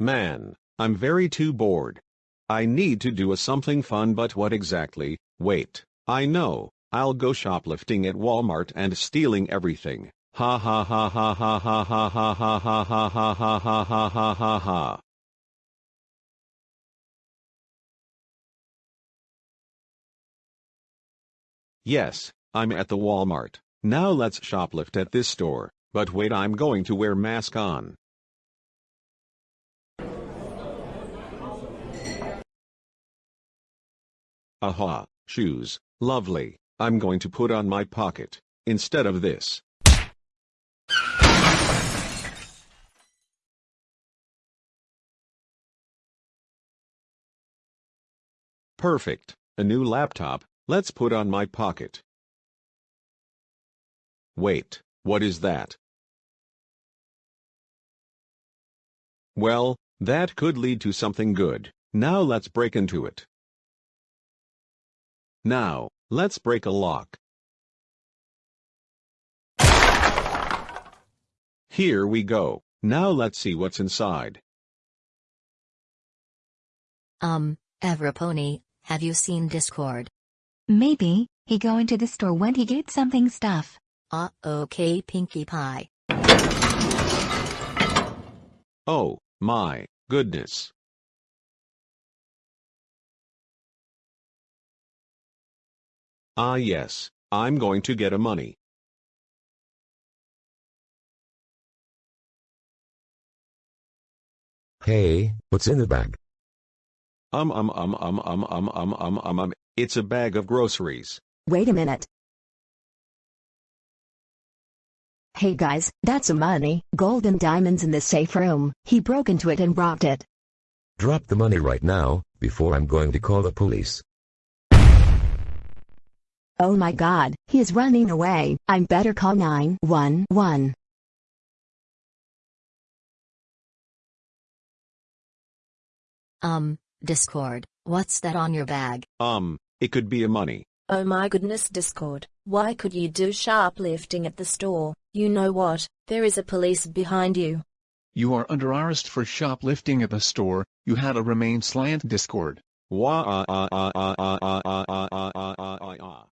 Man, I'm very too bored. I need to do a something fun but what exactly, wait, I know, I'll go shoplifting at Walmart and stealing everything. Ha ha ha ha ha ha ha ha ha ha ha ha ha ha ha ha ha ha. Yes, I'm at the Walmart. Now let's shoplift at this store, but wait I'm going to wear mask on. Aha, shoes, lovely, I'm going to put on my pocket, instead of this. Perfect, a new laptop, let's put on my pocket. Wait, what is that? Well, that could lead to something good. Now let's break into it. Now, let's break a lock. Here we go. Now let's see what's inside. Um, Everypony, have you seen Discord? Maybe, he go into the store when he get something stuff. Uh, okay Pinkie Pie. Oh, my goodness. Ah yes, I'm going to get a money. Hey, what's in the bag? Um um um um um um um um um um it's a bag of groceries. Wait a minute. Hey guys, that's some money, gold and diamonds in the safe room. He broke into it and robbed it. Drop the money right now, before I'm going to call the police. Oh my god, he is running away. I'm better call 911. Um, Discord, what's that on your bag? Um, it could be a money. Oh my goodness Discord, why could you do shoplifting at the store? You know what, there is a police behind you. You are under arrest for shoplifting at the store, you had a remain slant Discord. Wah ah ah ah ah ah ah ah ah ah ah ah ah